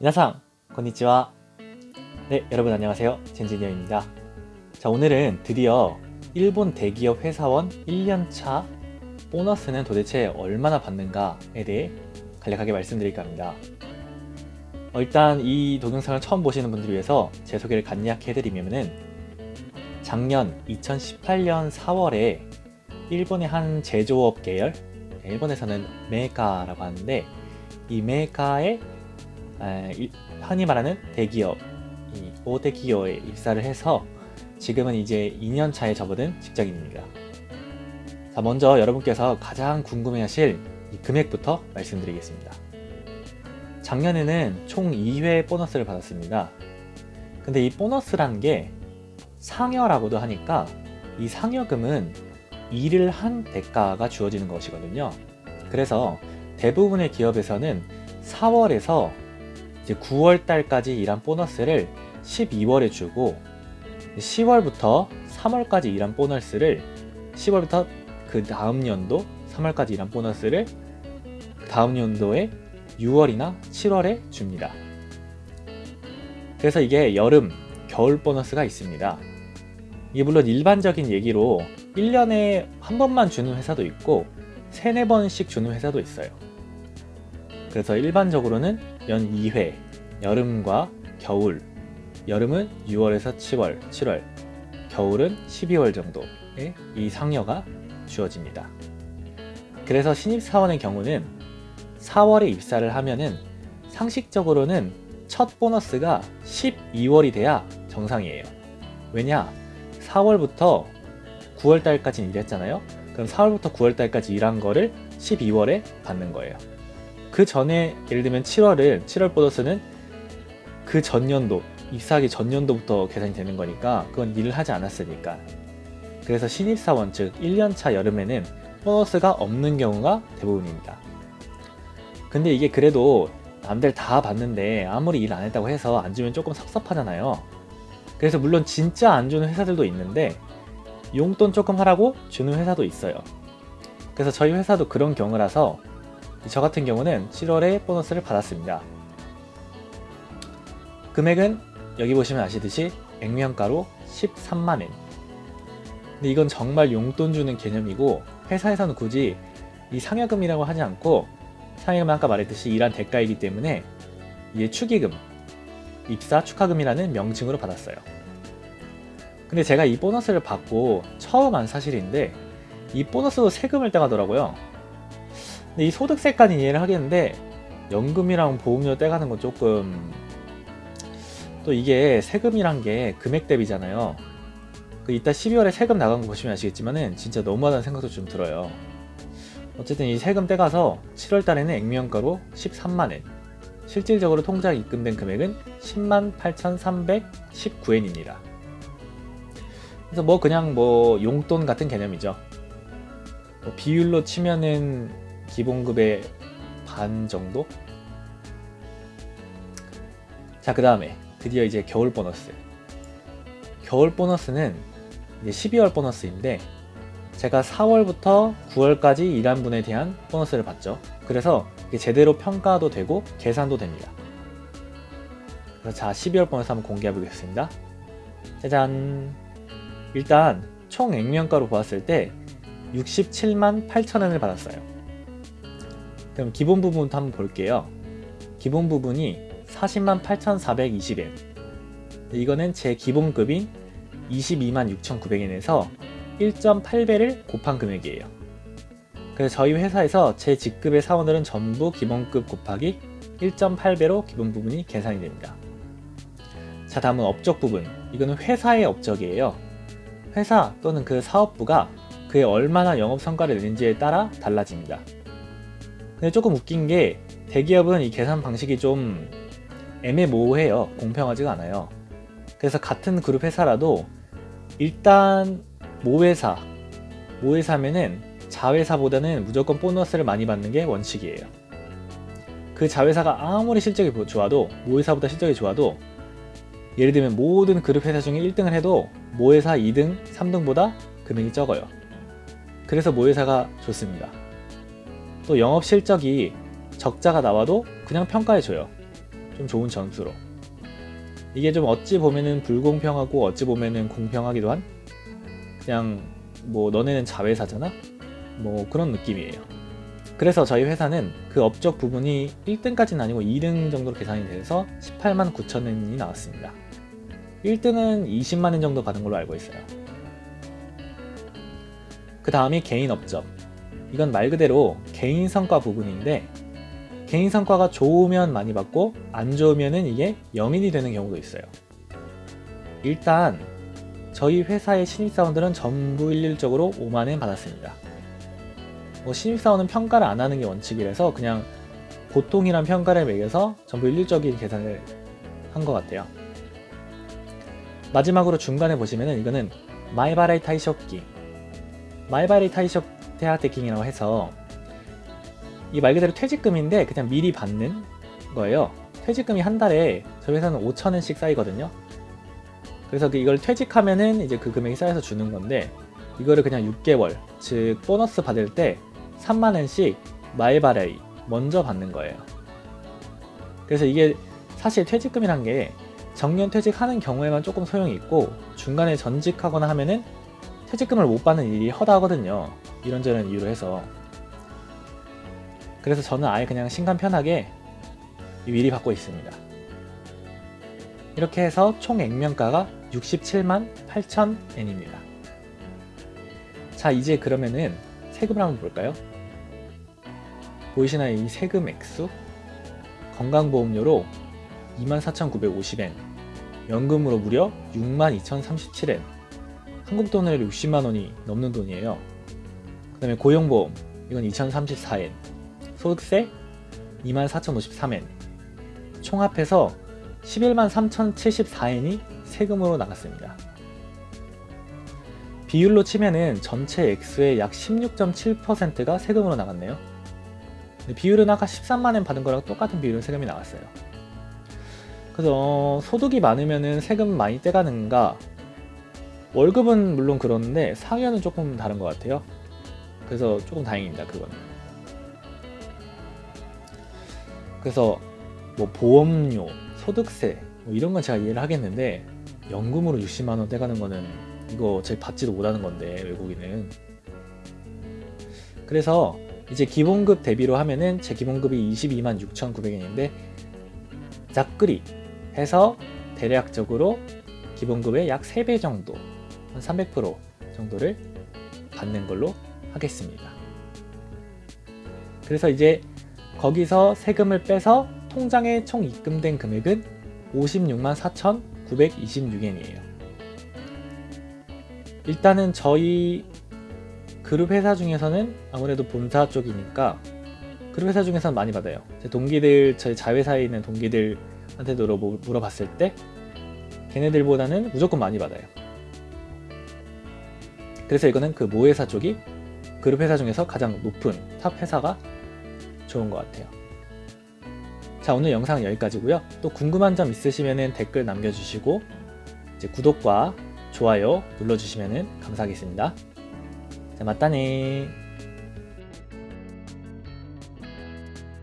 미나상 건니치와 네 여러분 안녕하세요。 젠지니어입니다。 자 오늘은 드디어 일본 대기업 회사원 1년차 보너스는 도대체 얼마나 받는가에 대해 간략하게 말씀드릴까 합니다. 어, 일단 이 동영상을 처음 보시는 분들을 위해서 제 소개를 간략히 해드리면은 작년 2018년 4월에 일본의 한 제조업 계열 일본에서는 메이카라고 하는데 이 메이카의 흔히 말하는 대기업, 이 오대 기업에 입사를 해서 지금은 이제 2년 차에 접어든 직장인입니다. 자, 먼저 여러분께서 가장 궁금해하실 이 금액부터 말씀드리겠습니다. 작년에는 총 2회 보너스를 받았습니다. 근데 이 보너스란 게 상여라고도 하니까 이 상여금은 일을 한 대가가 주어지는 것이거든요. 그래서 대부분의 기업에서는 4월에서 이제 9월 달까지 일한 보너스를 12월에 주고 10월부터 3월까지 일한 보너스를 10월부터 그 다음 연도 3월까지 일한 보너스를 그 다음 연도에 6월이나 7월에 줍니다. 그래서 이게 여름, 겨울 보너스가 있습니다. 이게 물론 일반적인 얘기로 1년에 한 번만 주는 회사도 있고 3, 4번씩 주는 회사도 있어요. 그래서 일반적으로는 연 2회, 여름과 겨울, 여름은 6월에서 7월, 7월, 겨울은 12월 정도의 이 상여가 주어집니다. 그래서 신입사원의 경우는 4월에 입사를 하면은 상식적으로는 첫 보너스가 12월이 돼야 정상이에요. 왜냐? 4월부터 9월달까지 일했잖아요. 그럼 4월부터 9월달까지 일한 거를 12월에 받는 거예요. 그 전에 예를 들면 7월은 7월 보너스는 그 전년도 입사하기 전년도부터 계산이 되는 거니까 그건 일을 하지 않았으니까 그래서 신입사원 즉 1년차 여름에는 보너스가 없는 경우가 대부분입니다. 근데 이게 그래도 남들 다 받는데 아무리 일 안 했다고 해서 안 주면 조금 섭섭하잖아요. 그래서 물론 진짜 안 주는 회사들도 있는데 용돈 조금 하라고 주는 회사도 있어요. 그래서 저희 회사도 그런 경우라서 저 같은 경우는 7월에 보너스를 받았습니다. 금액은 여기 보시면 아시듯이 액면가로 13만엔 근데 이건 정말 용돈 주는 개념이고 회사에서는 굳이 이 상여금이라고 하지 않고 상여금은 아까 말했듯이 일한 대가이기 때문에 이게 축의금, 입사 축하금이라는 명칭으로 받았어요. 근데 제가 이 보너스를 받고 처음 한 사실인데 이 보너스도 세금을 떼가더라고요. 근데 이 소득세까지 이해를 하겠는데 연금이랑 보험료 떼가는 건 조금 또 이게 세금이란 게 금액 대비잖아요. 그 이따 12월에 세금 나간 거 보시면 아시겠지만은 진짜 너무하다는 생각도 좀 들어요. 어쨌든 이 세금 떼가서 7월 달에는 액면가로 13만엔 실질적으로 통장에 입금된 금액은 10만 8,319엔입니다. 그래서 뭐 그냥 뭐 용돈 같은 개념이죠. 뭐 비율로 치면은 기본급의 반 정도? 자 그 다음에 드디어 이제 겨울 보너스. 겨울 보너스는 이제 12월 보너스인데 제가 4월부터 9월까지 일한 분에 대한 보너스를 받죠. 그래서 제대로 평가도 되고 계산도 됩니다. 그래서 자 12월 보너스 한번 공개해 보겠습니다. 짜잔. 일단 총 액면가로 보았을 때 67만 8천원을 받았어요 그럼 기본 부분부터 한번 볼게요 기본 부분이 40만 8,420엔 이거는 제 기본급인 22만 6,900엔에서 1.8배를 곱한 금액이에요. 그래서 저희 회사에서 제 직급의 사원들은 전부 기본급 곱하기 1.8배로 기본 부분이 계산이 됩니다. 자 다음은 업적 부분 이거는 회사의 업적이에요. 회사 또는 그 사업부가 그에 얼마나 영업 성과를 내는지에 따라 달라집니다. 근데 조금 웃긴 게 대기업은 이 계산 방식이 좀 애매모호해요. 공평하지가 않아요. 그래서 같은 그룹 회사라도 일단 모회사, 모회사면은 자회사보다는 무조건 보너스를 많이 받는 게 원칙이에요. 그 자회사가 아무리 실적이 좋아도 모회사보다 실적이 좋아도 예를 들면 모든 그룹 회사 중에 1등을 해도 모회사 2등, 3등보다 금액이 적어요. 그래서 모회사가 좋습니다. 또 영업 실적이 적자가 나와도 그냥 평가해줘요. 좀 좋은 점수로 이게 좀 어찌 보면은 불공평하고 어찌 보면은 공평하기도 한 그냥 뭐 너네는 자회사잖아? 뭐 그런 느낌이에요. 그래서 저희 회사는 그 업적 부분이 1등까지는 아니고 2등 정도로 계산이 돼서 18만 9천 원이 나왔습니다. 1등은 20만 원 정도 받은 걸로 알고 있어요. 그 다음이 개인 업적. 이건 말 그대로 개인 성과 부분인데 개인 성과가 좋으면 많이 받고 안 좋으면 은 이게 0인이 되는 경우도 있어요. 일단 저희 회사의 신입사원들은 전부 일률적으로 5만원 받았습니다. 뭐 신입사원은 평가를 안 하는 게 원칙이라서 그냥 보통이란 평가를 매겨서 전부 일률적인 계산을 한 것 같아요. 마지막으로 중간에 보시면은 이거는 마이바라이 타이쇼기 마이바라이 타이쇼 테아테킹이라고 해서 이 말 그대로 퇴직금인데 그냥 미리 받는 거예요. 퇴직금이 한 달에 저희 회사는 5천엔씩 쌓이거든요. 그래서 그 이걸 퇴직하면은 이제 그 금액이 쌓여서 주는 건데 이거를 그냥 6개월 즉 보너스 받을 때 3만엔씩 前払い 먼저 받는 거예요. 그래서 이게 사실 퇴직금이란 게 정년 퇴직하는 경우에만 조금 소용이 있고 중간에 전직하거나 하면은 퇴직금을 못 받는 일이 허다하거든요. 이런저런 이유로 해서 그래서 저는 아예 그냥 신간 편하게 미리 받고 있습니다. 이렇게 해서 총 액면가가 67만 8천 엔입니다. 자 이제 그러면은 세금을 한번 볼까요? 보이시나요 이 세금 액수? 건강보험료로 24,950엔 연금으로 무려 62,037엔 한국 돈으로 60만원이 넘는 돈이에요 그 다음에 고용보험 이건 2,034엔. 소득세 24,053엔. 총합해서 11만 3,074엔이 세금으로 나갔습니다. 비율로 치면은 전체 액수의 약 16.7%가 세금으로 나갔네요. 비율은 아까 13만엔 받은 거랑 똑같은 비율로 세금이 나왔어요. 그래서 어, 소득이 많으면 세금 많이 떼가는가? 월급은 물론 그런데 상여는 조금 다른 것 같아요 그래서 조금 다행입니다 그건 그래서 뭐 보험료, 소득세 뭐 이런 건 제가 이해를 하겠는데 연금으로 60만원 떼가는 거는 이거 제 받지도 못하는 건데 외국인은. 그래서 이제 기본급 대비로 하면은 제 기본급이 22만 6,900원인데 작그리 해서 대략적으로 기본급의 약 3배 정도 한 300% 정도를 받는 걸로 하겠습니다. 그래서 이제 거기서 세금을 빼서 통장에 총 입금된 금액은 56만 4,926엔이에요. 일단은 저희 그룹 회사 중에서는 아무래도 본사 쪽이니까 그룹 회사 중에서는 많이 받아요. 제 동기들, 저희 자회사에 있는 동기들한테도 물어봤을 때 걔네들보다는 무조건 많이 받아요. 그래서 이거는 그 모회사 쪽이 그룹 회사 중에서 가장 높은 top 회사가 좋은 것 같아요. 자 오늘 영상은 여기까지고요. 또 궁금한 점 있으시면 댓글 남겨주시고 이제 구독과 좋아요 눌러주시면 감사하겠습니다. じゃ またね